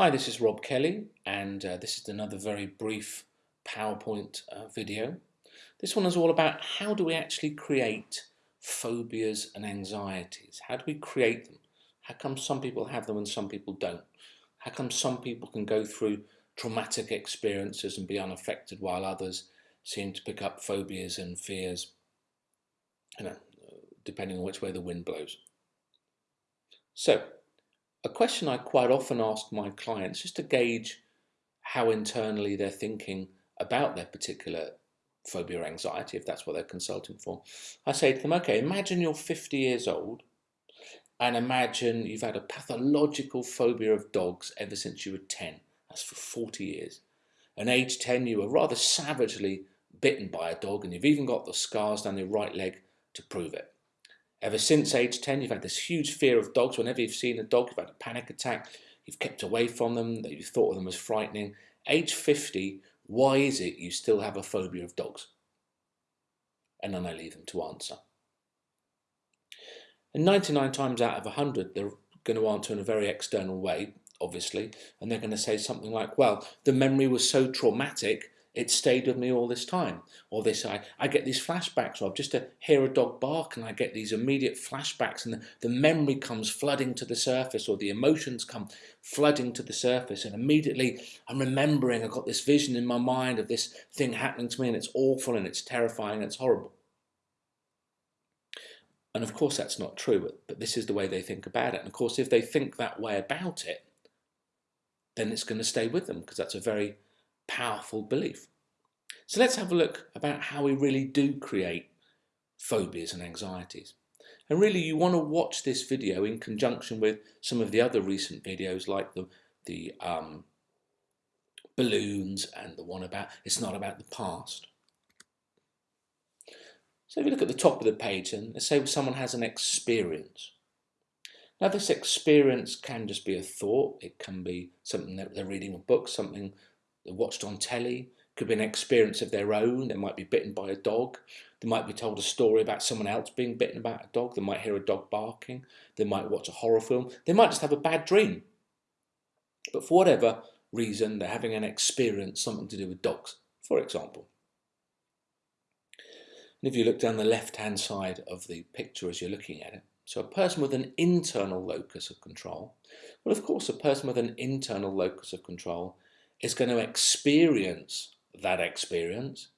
Hi, this is Rob Kelly, and uh, this is another very brief PowerPoint uh, video. This one is all about how do we actually create phobias and anxieties? How do we create them? How come some people have them and some people don't? How come some people can go through traumatic experiences and be unaffected while others seem to pick up phobias and fears, you know, depending on which way the wind blows. So, a question I quite often ask my clients just to gauge how internally they're thinking about their particular phobia or anxiety, if that's what they're consulting for. I say to them, okay, imagine you're 50 years old and imagine you've had a pathological phobia of dogs ever since you were 10. That's for 40 years. And age 10, you were rather savagely bitten by a dog and you've even got the scars down your right leg to prove it. Ever since age 10, you've had this huge fear of dogs. Whenever you've seen a dog, you've had a panic attack. You've kept away from them, that you thought of them as frightening. Age 50, why is it you still have a phobia of dogs? And then I leave them to answer. And 99 times out of 100, they're going to answer in a very external way, obviously, and they're going to say something like, well, the memory was so traumatic it stayed with me all this time. Or this, I, I get these flashbacks of just to hear a dog bark and I get these immediate flashbacks and the, the memory comes flooding to the surface or the emotions come flooding to the surface and immediately I'm remembering, I've got this vision in my mind of this thing happening to me and it's awful and it's terrifying and it's horrible. And of course that's not true, but this is the way they think about it. And of course if they think that way about it, then it's going to stay with them because that's a very powerful belief. So let's have a look about how we really do create phobias and anxieties. And really you want to watch this video in conjunction with some of the other recent videos like the, the um, balloons and the one about it's not about the past. So if you look at the top of the page and let's say someone has an experience. Now this experience can just be a thought, it can be something that they're reading a book, something watched on telly, could be an experience of their own. They might be bitten by a dog. They might be told a story about someone else being bitten by a dog. They might hear a dog barking. They might watch a horror film. They might just have a bad dream. But for whatever reason, they're having an experience, something to do with dogs, for example. And if you look down the left-hand side of the picture as you're looking at it, so a person with an internal locus of control, well, of course, a person with an internal locus of control is going to experience that experience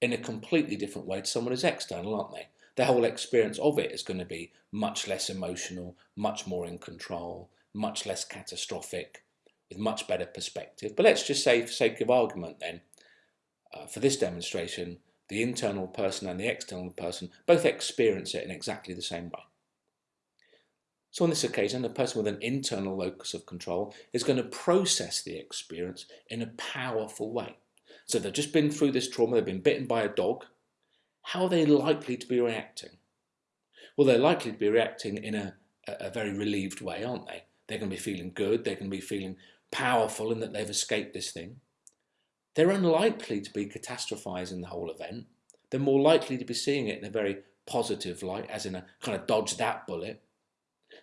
in a completely different way to someone who's external, aren't they? Their whole experience of it is going to be much less emotional, much more in control, much less catastrophic, with much better perspective. But let's just say, for sake of argument then, uh, for this demonstration, the internal person and the external person both experience it in exactly the same way. So on this occasion, the person with an internal locus of control is going to process the experience in a powerful way. So they've just been through this trauma, they've been bitten by a dog. How are they likely to be reacting? Well, they're likely to be reacting in a, a very relieved way, aren't they? They're going to be feeling good, they're going to be feeling powerful in that they've escaped this thing. They're unlikely to be catastrophizing the whole event. They're more likely to be seeing it in a very positive light, as in a kind of dodge that bullet.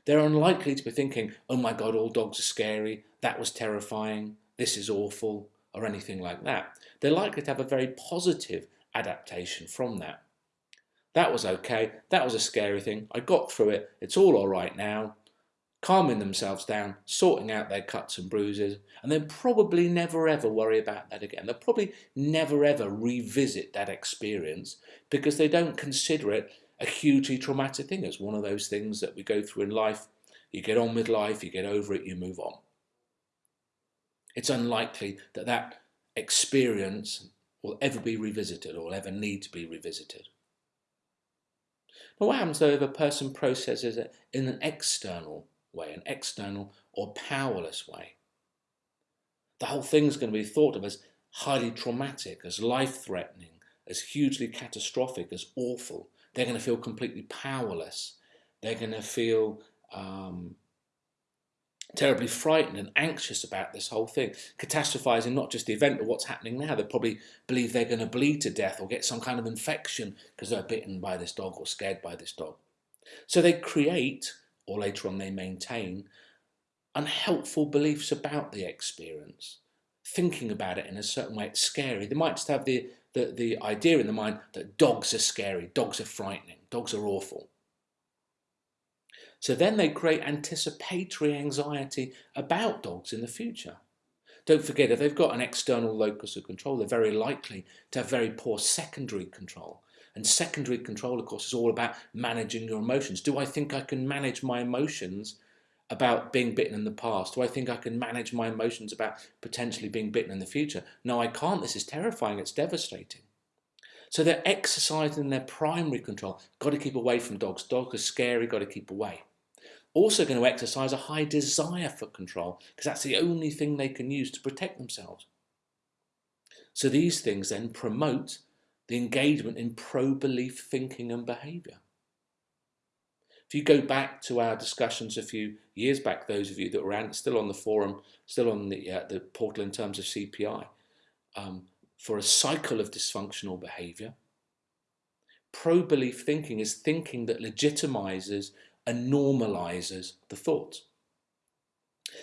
They're unlikely to be thinking, oh my God, all dogs are scary, that was terrifying, this is awful, or anything like that. They're likely to have a very positive adaptation from that. That was okay, that was a scary thing, I got through it, it's all alright now, calming themselves down, sorting out their cuts and bruises, and then probably never ever worry about that again. They'll probably never ever revisit that experience because they don't consider it a hugely traumatic thing. It's one of those things that we go through in life. You get on with life, you get over it, you move on. It's unlikely that that experience will ever be revisited or ever need to be revisited. Now what happens though if a person processes it in an external way, an external or powerless way? The whole thing is going to be thought of as highly traumatic, as life-threatening, as hugely catastrophic, as awful, they're going to feel completely powerless. They're going to feel um, terribly frightened and anxious about this whole thing, catastrophizing not just the event but what's happening now. They probably believe they're going to bleed to death or get some kind of infection because they're bitten by this dog or scared by this dog. So they create, or later on they maintain, unhelpful beliefs about the experience, thinking about it in a certain way, it's scary. They might just have the, the, the idea in the mind that dogs are scary, dogs are frightening, dogs are awful. So then they create anticipatory anxiety about dogs in the future. Don't forget, if they've got an external locus of control, they're very likely to have very poor secondary control. And secondary control, of course, is all about managing your emotions. Do I think I can manage my emotions about being bitten in the past? Do I think I can manage my emotions about potentially being bitten in the future? No, I can't. This is terrifying. It's devastating. So they're exercising their primary control. Got to keep away from dogs. Dogs are scary. Got to keep away. Also going to exercise a high desire for control because that's the only thing they can use to protect themselves. So these things then promote the engagement in pro-belief thinking and behaviour. If you go back to our discussions a few years back, those of you that were still on the forum, still on the, uh, the portal in terms of CPI, um, for a cycle of dysfunctional behaviour, pro-belief thinking is thinking that legitimizes and normalizes the thoughts.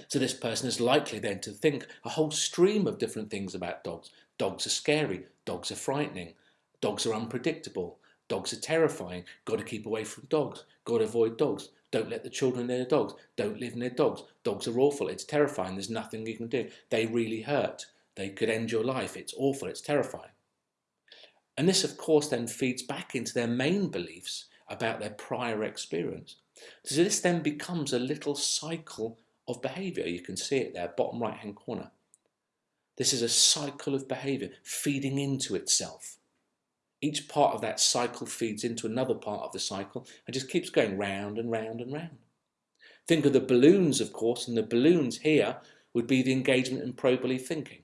So this person is likely then to think a whole stream of different things about dogs. Dogs are scary, dogs are frightening, dogs are unpredictable, dogs are terrifying, got to keep away from dogs, got to avoid dogs, don't let the children near dogs, don't live near dogs, dogs are awful, it's terrifying, there's nothing you can do, they really hurt, they could end your life, it's awful, it's terrifying. And this of course then feeds back into their main beliefs about their prior experience. So this then becomes a little cycle of behavior. You can see it there, bottom right hand corner. This is a cycle of behavior feeding into itself. Each part of that cycle feeds into another part of the cycle and just keeps going round and round and round. Think of the balloons, of course, and the balloons here would be the engagement in pro-belief thinking.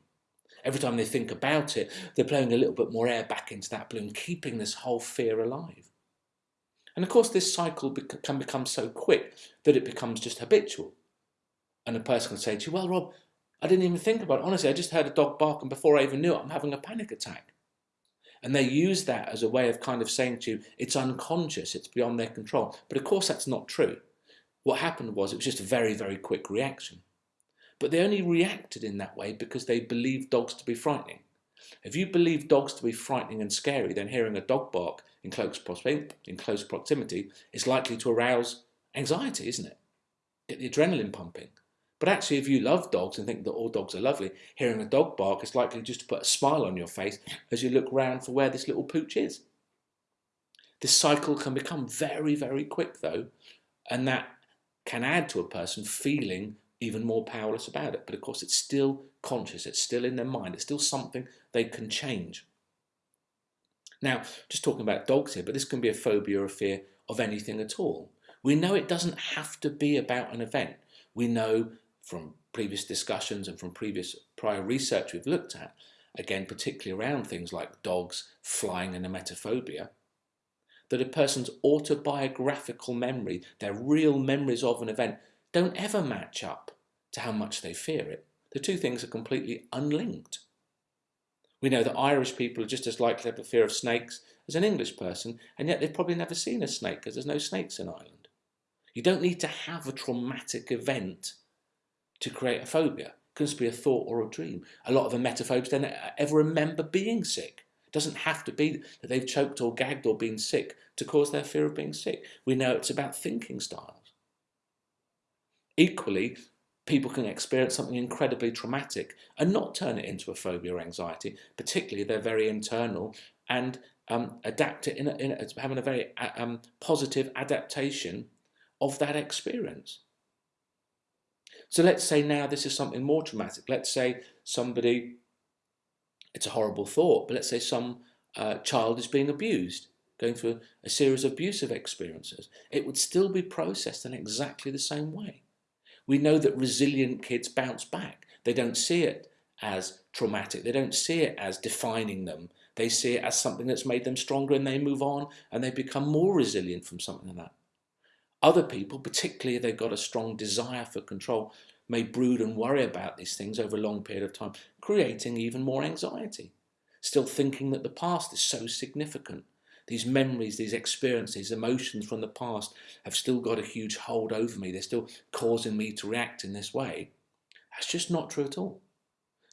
Every time they think about it, they're blowing a little bit more air back into that balloon, keeping this whole fear alive. And of course, this cycle can become so quick that it becomes just habitual. And a person can say to you, well, Rob, I didn't even think about it. Honestly, I just heard a dog bark and before I even knew it, I'm having a panic attack. And they use that as a way of kind of saying to you, it's unconscious, it's beyond their control. But of course, that's not true. What happened was it was just a very, very quick reaction. But they only reacted in that way because they believed dogs to be frightening. If you believe dogs to be frightening and scary, then hearing a dog bark in close, in close proximity is likely to arouse anxiety, isn't it? Get the adrenaline pumping. But actually, if you love dogs and think that all dogs are lovely, hearing a dog bark is likely just to put a smile on your face as you look round for where this little pooch is. This cycle can become very, very quick though, and that can add to a person feeling even more powerless about it. But of course, it's still conscious, it's still in their mind, it's still something they can change. Now, just talking about dogs here, but this can be a phobia or a fear of anything at all. We know it doesn't have to be about an event. We know from previous discussions and from previous prior research we've looked at, again, particularly around things like dogs, flying and emetophobia, that a person's autobiographical memory, their real memories of an event, don't ever match up to how much they fear it. The two things are completely unlinked. We know that Irish people are just as likely to have a fear of snakes as an English person, and yet they've probably never seen a snake because there's no snakes in Ireland. You don't need to have a traumatic event to create a phobia. It can just be a thought or a dream. A lot of the emetophobes don't ever remember being sick. It doesn't have to be that they've choked or gagged or been sick to cause their fear of being sick. We know it's about thinking styles. Equally, people can experience something incredibly traumatic and not turn it into a phobia or anxiety, particularly they're very internal and um, adapt it in, a, in a, having a very um, positive adaptation of that experience. So let's say now this is something more traumatic. Let's say somebody, it's a horrible thought, but let's say some uh, child is being abused, going through a series of abusive experiences. It would still be processed in exactly the same way. We know that resilient kids bounce back. They don't see it as traumatic. They don't see it as defining them. They see it as something that's made them stronger and they move on and they become more resilient from something like that. Other people, particularly if they've got a strong desire for control, may brood and worry about these things over a long period of time, creating even more anxiety. Still thinking that the past is so significant, these memories, these experiences, emotions from the past have still got a huge hold over me. They're still causing me to react in this way. That's just not true at all.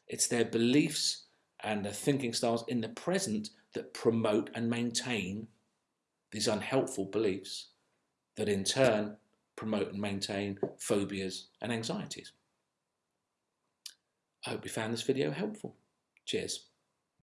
It's their beliefs and their thinking styles in the present that promote and maintain these unhelpful beliefs that in turn promote and maintain phobias and anxieties. I hope you found this video helpful. Cheers.